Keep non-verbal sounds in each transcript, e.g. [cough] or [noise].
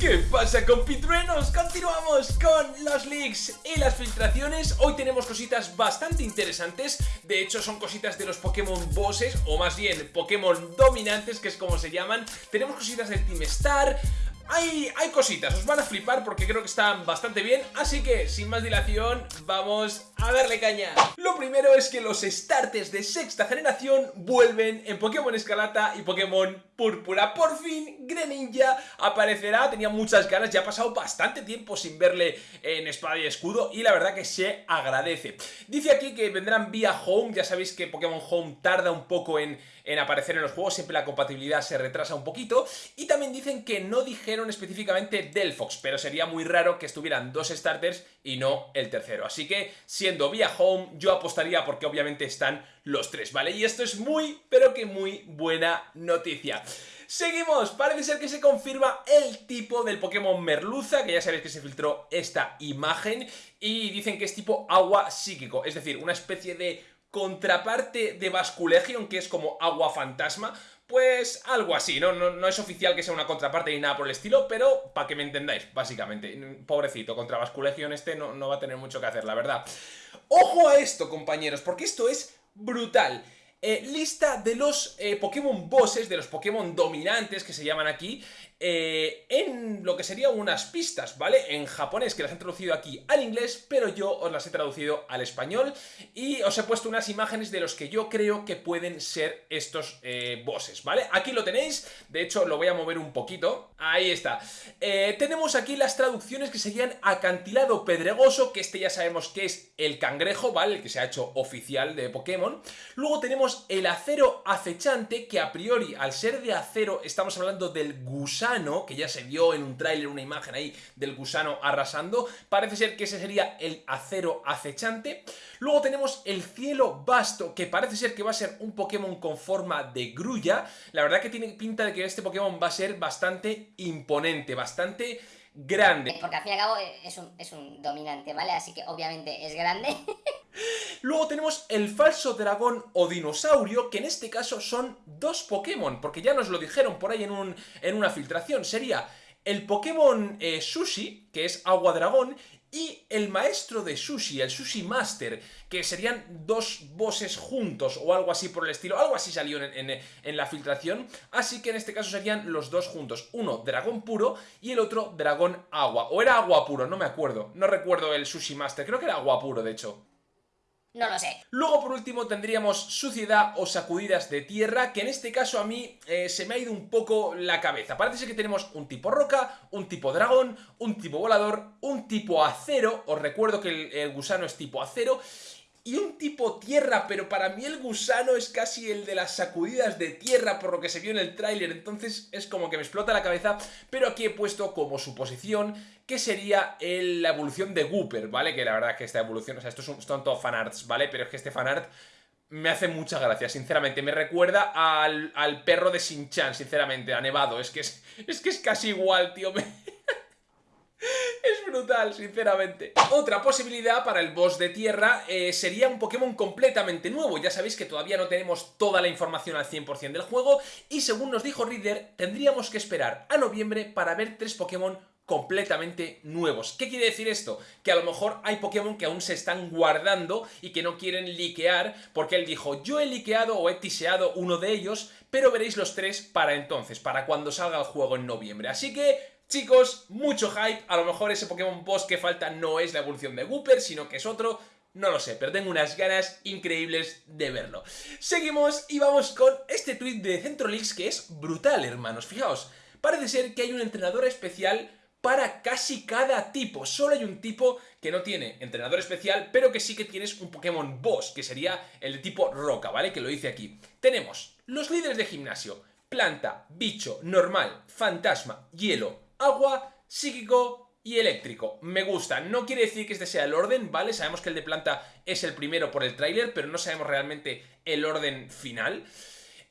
¿Qué pasa compitruenos? Continuamos con los leaks y las filtraciones. Hoy tenemos cositas bastante interesantes. De hecho son cositas de los Pokémon bosses O más bien Pokémon dominantes que es como se llaman. Tenemos cositas del Team Star hay, hay cositas, os van a flipar porque creo que están bastante bien Así que, sin más dilación, vamos a darle caña. Lo primero es que los starters de sexta generación vuelven en Pokémon Escalata y Pokémon Púrpura. Por fin, Greninja aparecerá, tenía muchas ganas, ya ha pasado bastante tiempo sin verle en Espada y Escudo Y la verdad que se agradece. Dice aquí que vendrán vía Home, ya sabéis que Pokémon Home tarda un poco en, en aparecer en los juegos Siempre la compatibilidad se retrasa un poquito Y también dicen que no dijeron específicamente Delphox, pero sería muy raro que estuvieran dos starters y no el tercero. Así que, siendo vía home, yo apostaría porque obviamente están los tres, ¿vale? Y esto es muy, pero que muy buena noticia. Seguimos, parece ser que se confirma el tipo del Pokémon Merluza, que ya sabéis que se filtró esta imagen, y dicen que es tipo agua psíquico, es decir, una especie de contraparte de Basculegion, que es como agua fantasma, pues algo así, ¿no? ¿no? es oficial que sea una contraparte ni nada por el estilo, pero para que me entendáis, básicamente. Pobrecito, contra Basculegion este no, no va a tener mucho que hacer, la verdad. ¡Ojo a esto, compañeros! Porque esto es brutal. Eh, lista de los eh, Pokémon bosses, de los Pokémon dominantes que se llaman aquí, eh, en lo que serían unas pistas, ¿vale? En japonés, que las han traducido aquí al inglés, pero yo os las he traducido al español y os he puesto unas imágenes de los que yo creo que pueden ser estos bosses, ¿vale? Aquí lo tenéis, de hecho lo voy a mover un poquito, ahí está. tenemos aquí las traducciones que serían acantilado pedregoso, que este ya sabemos que es el cangrejo, ¿vale? El que se ha hecho oficial de Pokémon. Luego tenemos el acero acechante, que a priori, al ser de acero, estamos hablando del gusano, que ya se vio en un tráiler una imagen ahí del gusano arrasando. Parece ser que ese sería el acero acechante. Luego tenemos el cielo vasto, que parece ser que va a ser un Pokémon con forma de grulla. La verdad que tiene pinta de que este Pokémon va a ser bastante imponente, bastante grande. Porque al fin y al cabo es un, es un dominante, ¿vale? Así que obviamente es grande. [laughs] Luego tenemos el falso dragón o dinosaurio, que en este caso son dos Pokémon, porque ya nos lo dijeron por ahí en, un, en una filtración. Sería el Pokémon eh, Sushi, que es Agua Dragón, y el maestro de Sushi, el Sushi Master, que serían dos bosses juntos o algo así por el estilo, algo así salió en, en, la filtración, así que en este caso serían los dos juntos, uno dragón puro y el otro dragón agua, o era agua puro, no me acuerdo, no recuerdo el Sushi Master, creo que era agua puro de hecho. No lo sé. Luego por último tendríamos suciedad o sacudidas de tierra, que en este caso a mí eh, se me ha ido un poco la cabeza. Parece que tenemos un tipo roca, un tipo dragón, un tipo volador, un tipo acero, os recuerdo que el gusano es tipo acero, y un tipo tierra, pero para mí el gusano es casi el de las sacudidas de tierra por lo que se vio en el tráiler, entonces es como que me explota la cabeza, pero aquí he puesto como suposición que sería la evolución de Gooper, ¿vale? Que la verdad que esta evolución, o sea, estos son, son todos fanarts, ¿vale? Pero es que este fanart me hace mucha gracia, sinceramente. Me recuerda al, al perro de Shin-Chan, sinceramente, a Nevado. Es que es, es que es casi igual, tío. [laughs] Es sinceramente. Otra posibilidad para el boss de tierra eh, sería un Pokémon completamente nuevo. Ya sabéis que todavía no tenemos toda la información al 100% del juego y según nos dijo Reader, tendríamos que esperar a noviembre para ver tres Pokémon completamente nuevos. ¿Qué quiere decir esto? Que a lo mejor hay Pokémon que aún se están guardando y que no quieren liquear porque él dijo, yo he liqueado o he tiseado uno de ellos, pero veréis los tres para entonces, para cuando salga el juego en noviembre. Así que Chicos, mucho hype, a lo mejor ese Pokémon Boss que falta no es la evolución de Gooper, sino que es otro, no lo sé, pero tengo unas ganas increíbles de verlo. Seguimos y vamos con este tweet de Centrolix que es brutal, hermanos, fijaos. Parece ser que hay un entrenador especial para casi cada tipo. Solo hay un tipo que no tiene entrenador especial, pero que sí que tienes un Pokémon Boss, que sería el de tipo Roca, ¿vale? Que lo hice aquí. Tenemos los líderes de gimnasio, planta, bicho, normal, fantasma, hielo, agua, psíquico y eléctrico. Me gusta. No quiere decir que este sea el orden, ¿vale? Sabemos que el de planta es el primero por el tráiler, pero no sabemos realmente el orden final.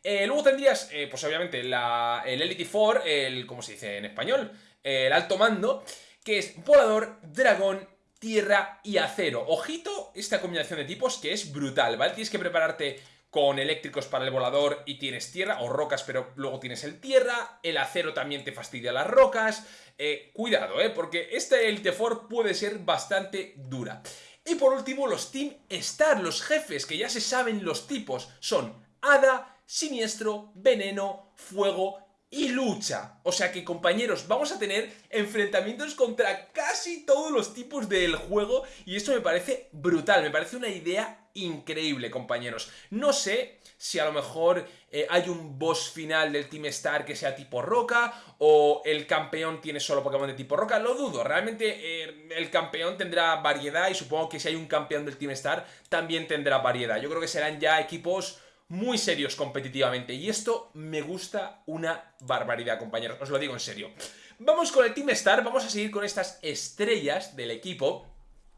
Eh, luego tendrías, eh, pues obviamente, el Elite Four, el, ¿cómo se dice en español? El alto mando, que es volador, dragón, tierra y acero. Ojito esta combinación de tipos que es brutal, ¿vale? Tienes que prepararte con eléctricos para el volador y tienes tierra, o rocas, pero luego tienes el tierra, el acero también te fastidia las rocas, eh, cuidado, eh, porque esta Elite Four puede ser bastante dura. Y por último, los Team Star, los jefes, que ya se saben los tipos, son Hada, Siniestro, Veneno, Fuego y lucha. O sea que compañeros, vamos a tener enfrentamientos contra casi todos los tipos del juego y esto me parece brutal, me parece una idea increíble compañeros. No sé si a lo mejor eh, hay un boss final del Team Star que sea tipo roca o el campeón tiene solo Pokémon de tipo roca, lo dudo. Realmente eh, el campeón tendrá variedad y supongo que si hay un campeón del Team Star también tendrá variedad. Yo creo que serán ya equipos muy serios competitivamente. Y esto me gusta una barbaridad, compañeros. Os lo digo en serio. Vamos con el Team Star. Vamos a seguir con estas estrellas del equipo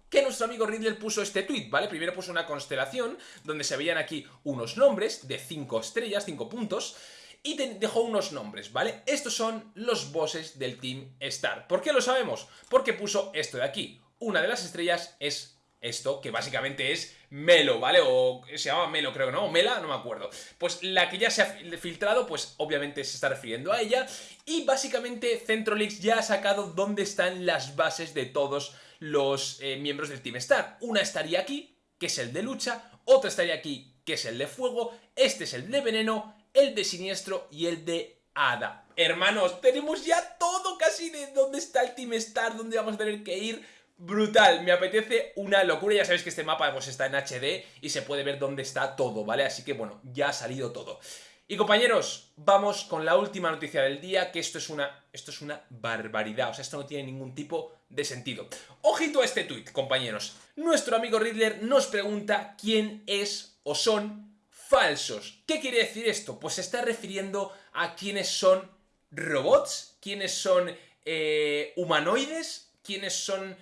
que nuestro amigo Riddler puso este tweet, ¿vale? Primero puso una constelación donde se veían aquí unos nombres de 5 estrellas, 5 puntos, y dejó unos nombres, ¿vale? Estos son los bosses del Team Star. ¿Por qué lo sabemos? Porque puso esto de aquí. Una de las estrellas es esto, que básicamente es Melo, ¿vale? O se llama Melo, creo no, o Mela, no me acuerdo. Pues la que ya se ha filtrado, pues obviamente se está refiriendo a ella. Y básicamente Centrolix ya ha sacado dónde están las bases de todos los eh, miembros del Team Star. Una estaría aquí, que es el de lucha, otra estaría aquí, que es el de fuego, este es el de veneno, el de siniestro y el de hada. Hermanos, tenemos ya todo casi de dónde está el Team Star, dónde vamos a tener que ir brutal, me apetece una locura, ya sabéis que este mapa pues, está en HD y se puede ver dónde está todo, ¿vale? Así que bueno, ya ha salido todo. Y compañeros, vamos con la última noticia del día, que esto es una, esto es una barbaridad, o sea, esto no tiene ningún tipo de sentido. Ojito a este tuit, compañeros. Nuestro amigo Riddler nos pregunta quién es o son falsos. ¿Qué quiere decir esto? Pues se está refiriendo a quiénes son robots, quiénes son eh, humanoides, quiénes son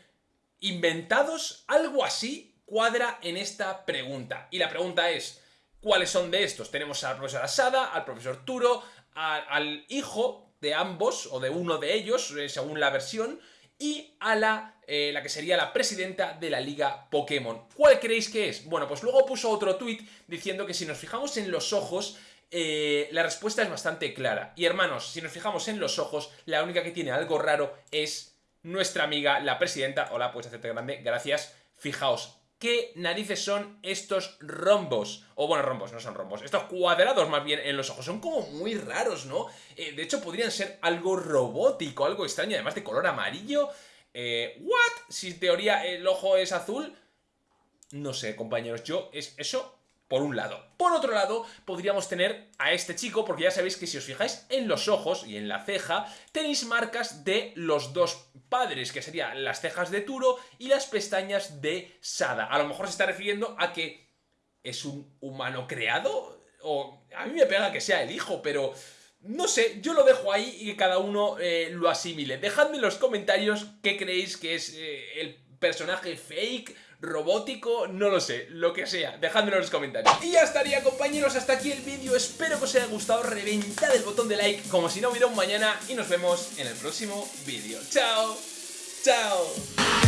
inventados, algo así cuadra en esta pregunta. Y la pregunta es, ¿cuáles son de estos? Tenemos al profesor Asada, al profesor Turo, al hijo de ambos, o de uno de ellos, eh, según la versión, y a la, eh, la que sería la presidenta de la Liga Pokémon. ¿Cuál creéis que es? Bueno, pues luego puso otro tuit diciendo que si nos fijamos en los ojos, eh, la respuesta es bastante clara. Y hermanos, si nos fijamos en los ojos, la única que tiene algo raro es nuestra amiga, la presidenta. Hola, puedes hacerte grande, gracias. Fijaos, ¿qué narices son estos rombos? O bueno, rombos, no son rombos. Estos cuadrados más bien en los ojos. Son como muy raros, ¿no? Eh, de hecho, podrían ser algo robótico, algo extraño, además de color amarillo. Eh, ¿What? Si en teoría el ojo es azul... No sé, compañeros, yo es eso por un lado. Por otro lado, podríamos tener a este chico, porque ya sabéis que si os fijáis en los ojos y en la ceja, tenéis marcas de los dos padres, que serían las cejas de Turo y las pestañas de Sada. A lo mejor se está refiriendo a que es un humano creado, o a mí me pega que sea el hijo, pero... No sé, yo lo dejo ahí y que cada uno eh, lo asimile. Dejadme en los comentarios qué creéis que es eh, el personaje fake, robótico, no lo sé, lo que sea, dejádmelo en los comentarios. Y ya estaría compañeros, hasta aquí el vídeo, espero que os haya gustado, reventad el botón de like como si no hubiera un mañana y nos vemos en el próximo vídeo. ¡Chao! ¡Chao!